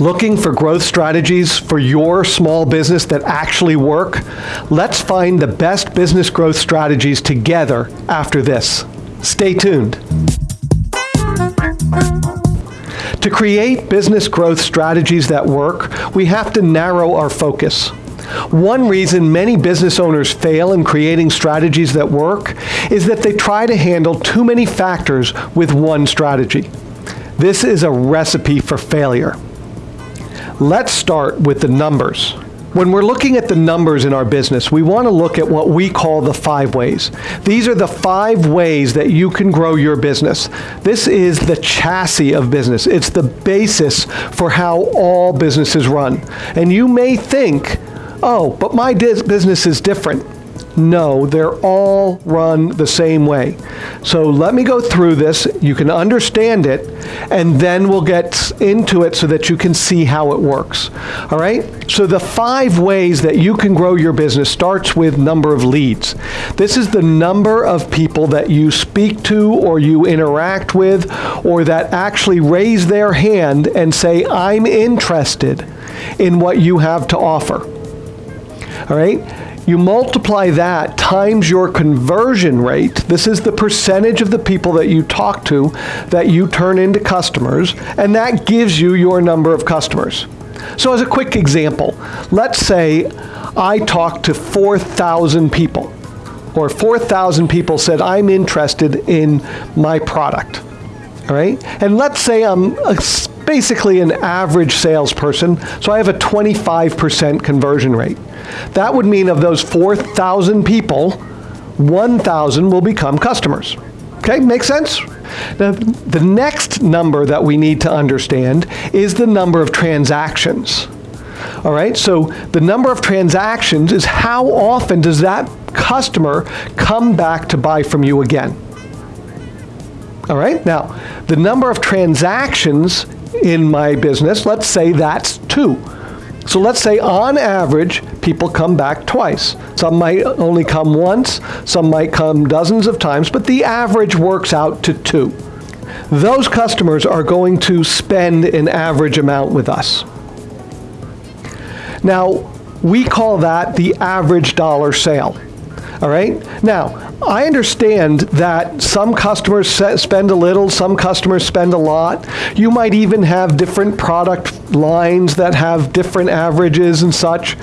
Looking for growth strategies for your small business that actually work? Let's find the best business growth strategies together after this. Stay tuned. To create business growth strategies that work, we have to narrow our focus. One reason many business owners fail in creating strategies that work is that they try to handle too many factors with one strategy. This is a recipe for failure. Let's start with the numbers. When we're looking at the numbers in our business, we want to look at what we call the five ways. These are the five ways that you can grow your business. This is the chassis of business. It's the basis for how all businesses run. And you may think, oh, but my business is different. No, they're all run the same way. So let me go through this. You can understand it, and then we'll get into it so that you can see how it works. All right? So the five ways that you can grow your business starts with number of leads. This is the number of people that you speak to or you interact with or that actually raise their hand and say, I'm interested in what you have to offer. All right? You multiply that times your conversion rate. This is the percentage of the people that you talk to that you turn into customers, and that gives you your number of customers. So as a quick example, let's say I talked to 4,000 people, or 4,000 people said, I'm interested in my product. All right? And let's say I'm basically an average salesperson, so I have a 25% conversion rate. That would mean of those 4,000 people, 1,000 will become customers. Okay, makes sense? Now, the next number that we need to understand is the number of transactions. All right, so the number of transactions is how often does that customer come back to buy from you again? All right, now the number of transactions in my business, let's say that's two. So let's say on average, people come back twice. Some might only come once, some might come dozens of times, but the average works out to two. Those customers are going to spend an average amount with us. Now, we call that the average dollar sale. All right? Now, I understand that some customers spend a little, some customers spend a lot. You might even have different product lines that have different averages and such.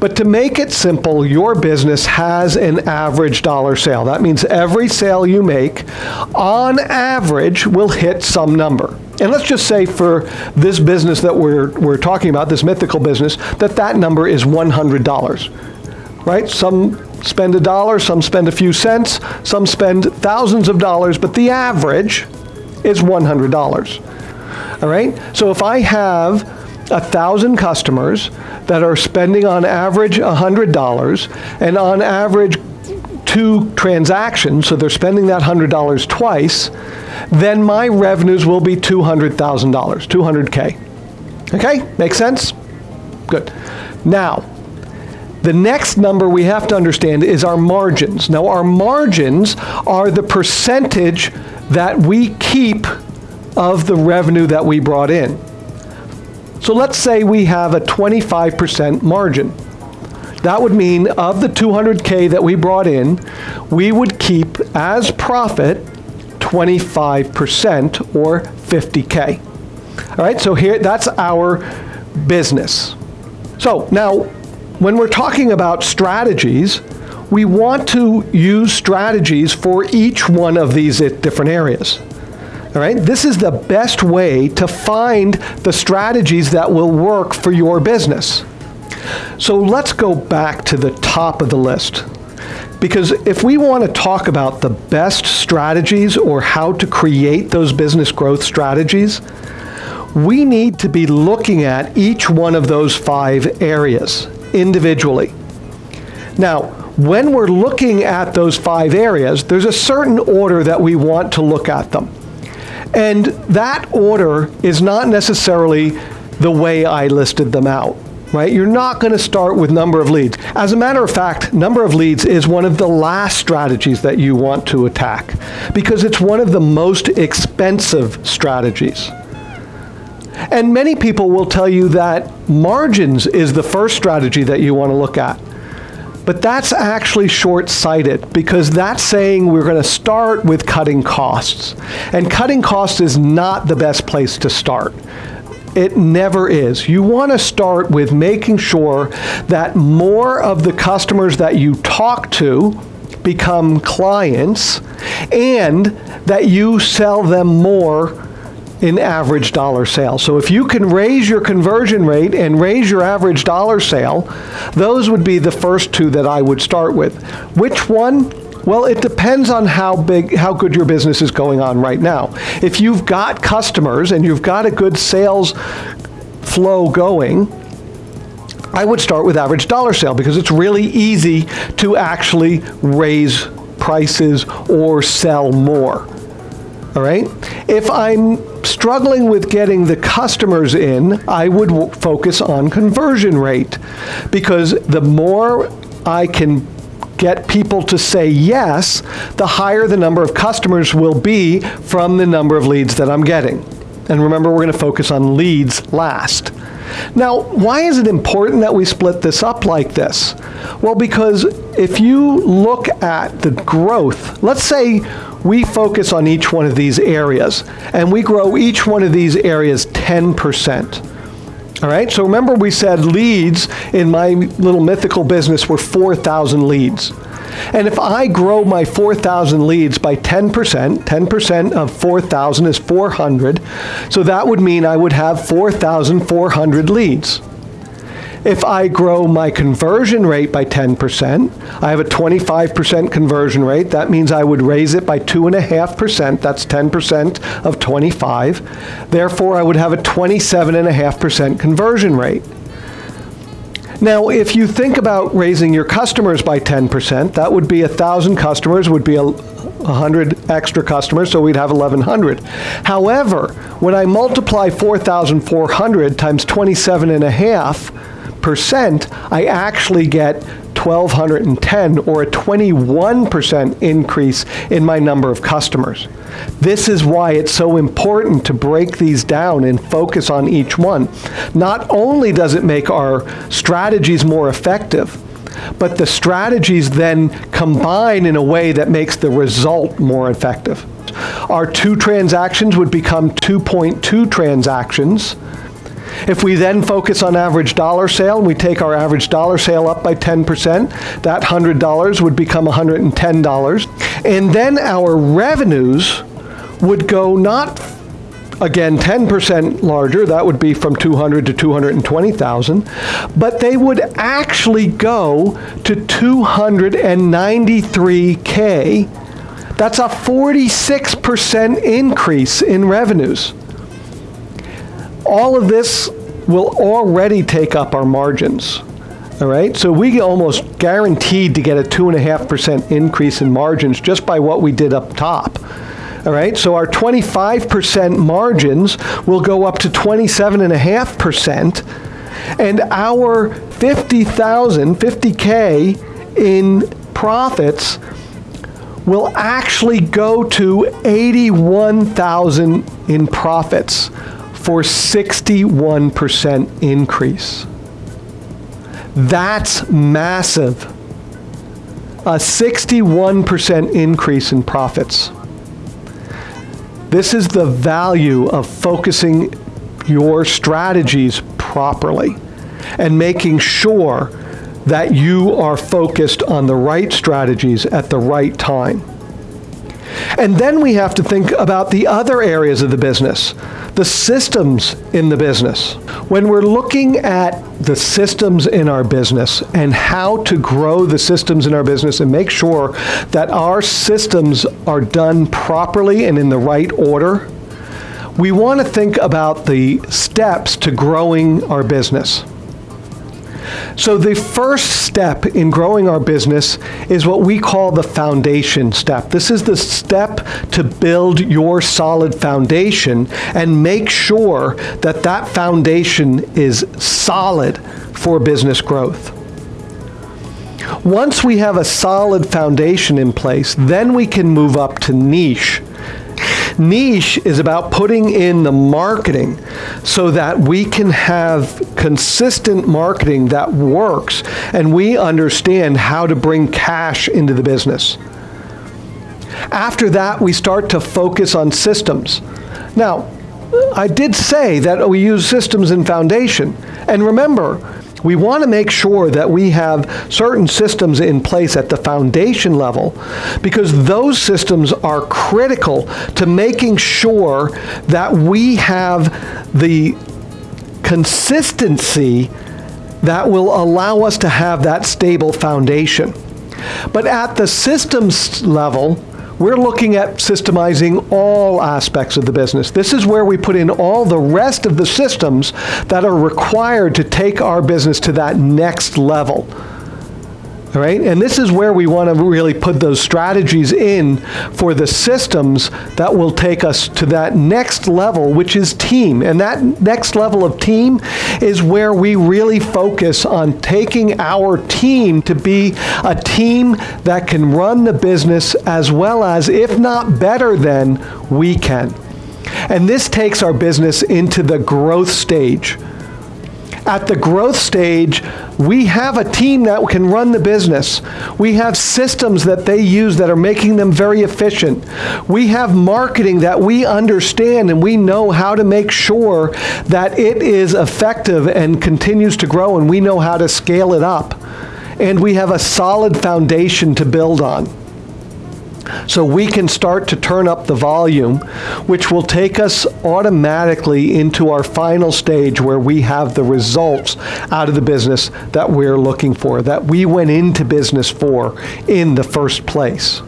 But to make it simple, your business has an average dollar sale. That means every sale you make, on average, will hit some number. And let's just say for this business that we're, we're talking about, this mythical business, that that number is $100, right? Some spend a dollar, some spend a few cents, some spend thousands of dollars, but the average is $100. All right? So if I have a thousand customers that are spending on average $100 and on average two transactions, so they're spending that $100 twice, then my revenues will be $200,000, 200K. Okay, make sense? Good. Now, the next number we have to understand is our margins. Now, our margins are the percentage that we keep of the revenue that we brought in. So let's say we have a 25% margin. That would mean of the 200K that we brought in, we would keep as profit 25% or 50K. All right, so here, that's our business. So now when we're talking about strategies, we want to use strategies for each one of these different areas. All right, this is the best way to find the strategies that will work for your business. So let's go back to the top of the list. Because if we want to talk about the best strategies or how to create those business growth strategies, we need to be looking at each one of those five areas individually. Now, when we're looking at those five areas, there's a certain order that we want to look at them. And that order is not necessarily the way I listed them out, right? You're not going to start with number of leads. As a matter of fact, number of leads is one of the last strategies that you want to attack because it's one of the most expensive strategies. And many people will tell you that margins is the first strategy that you want to look at. But that's actually short sighted because that's saying we're going to start with cutting costs. And cutting costs is not the best place to start. It never is. You want to start with making sure that more of the customers that you talk to become clients and that you sell them more in average dollar sale. So if you can raise your conversion rate and raise your average dollar sale, those would be the first two that I would start with. Which one? Well, it depends on how big, how good your business is going on right now. If you've got customers and you've got a good sales flow going, I would start with average dollar sale because it's really easy to actually raise prices or sell more. All right? If I'm struggling with getting the customers in, I would focus on conversion rate because the more I can get people to say yes, the higher the number of customers will be from the number of leads that I'm getting. And remember, we're going to focus on leads last. Now, why is it important that we split this up like this? Well, because if you look at the growth, let's say we focus on each one of these areas and we grow each one of these areas 10%. All right, so remember we said leads in my little mythical business were 4,000 leads. And if I grow my 4,000 leads by 10%, 10% of 4,000 is 400, so that would mean I would have 4,400 leads. If I grow my conversion rate by 10%, I have a 25% conversion rate. That means I would raise it by 2.5%. That's 10% of 25. Therefore, I would have a 27.5% conversion rate. Now, if you think about raising your customers by 10%, that would be 1,000 customers, would be a 100 extra customers, so we'd have 1,100. However, when I multiply 4,400 times 27 and a half, percent, I actually get 1,210 or a 21% increase in my number of customers. This is why it's so important to break these down and focus on each one. Not only does it make our strategies more effective, but the strategies then combine in a way that makes the result more effective. Our two transactions would become 2.2 transactions if we then focus on average dollar sale, we take our average dollar sale up by 10%, that $100 would become $110. And then our revenues would go not again 10% larger that would be from 200 to 220,000 but they would actually go to 293k that's a 46% increase in revenues all of this will already take up our margins. All right, so we almost guaranteed to get a 2.5% increase in margins just by what we did up top. All right, so our 25% margins will go up to 27.5%, and our 50,000, 50K in profits will actually go to 81,000 in profits for 61% increase. That's massive. A 61% increase in profits. This is the value of focusing your strategies properly and making sure that you are focused on the right strategies at the right time. And then we have to think about the other areas of the business, the systems in the business. When we're looking at the systems in our business and how to grow the systems in our business and make sure that our systems are done properly and in the right order, we want to think about the steps to growing our business. So the first step in growing our business is what we call the foundation step. This is the step to build your solid foundation and make sure that that foundation is solid for business growth. Once we have a solid foundation in place, then we can move up to niche. Niche is about putting in the marketing so that we can have consistent marketing that works and we understand how to bring cash into the business. After that, we start to focus on systems. Now, I did say that we use systems in foundation. And remember, we want to make sure that we have certain systems in place at the foundation level because those systems are critical to making sure that we have the consistency that will allow us to have that stable foundation. But at the systems level, we're looking at systemizing all aspects of the business. This is where we put in all the rest of the systems that are required to take our business to that next level. Right? And this is where we want to really put those strategies in for the systems that will take us to that next level, which is team. And that next level of team is where we really focus on taking our team to be a team that can run the business as well as, if not better than, we can. And this takes our business into the growth stage. At the growth stage, we have a team that can run the business. We have systems that they use that are making them very efficient. We have marketing that we understand and we know how to make sure that it is effective and continues to grow and we know how to scale it up. And we have a solid foundation to build on. So we can start to turn up the volume, which will take us automatically into our final stage where we have the results out of the business that we're looking for, that we went into business for in the first place.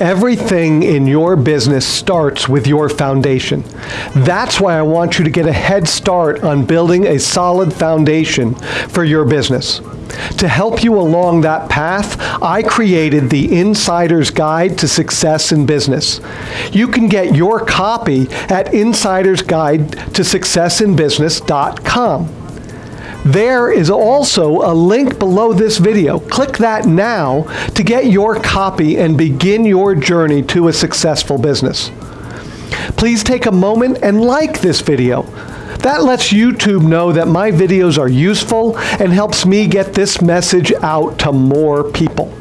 Everything in your business starts with your foundation. That's why I want you to get a head start on building a solid foundation for your business. To help you along that path, I created the Insider's Guide to Success in Business. You can get your copy at insidersguide-to-successinbusiness.com. There is also a link below this video. Click that now to get your copy and begin your journey to a successful business. Please take a moment and like this video. That lets YouTube know that my videos are useful and helps me get this message out to more people.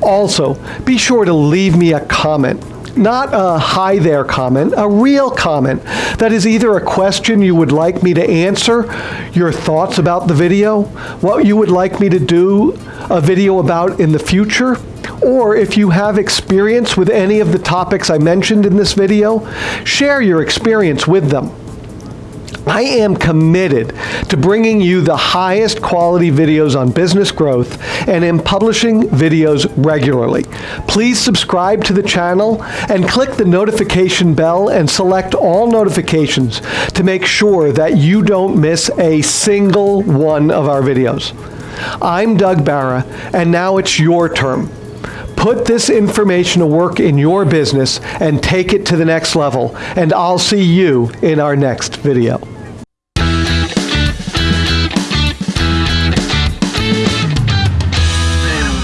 Also, be sure to leave me a comment not a hi there comment, a real comment that is either a question you would like me to answer, your thoughts about the video, what you would like me to do a video about in the future, or if you have experience with any of the topics I mentioned in this video, share your experience with them. I am committed to bringing you the highest quality videos on business growth and am publishing videos regularly. Please subscribe to the channel and click the notification bell and select all notifications to make sure that you don't miss a single one of our videos. I'm Doug Barra, and now it's your turn. Put this information to work in your business and take it to the next level, and I'll see you in our next video.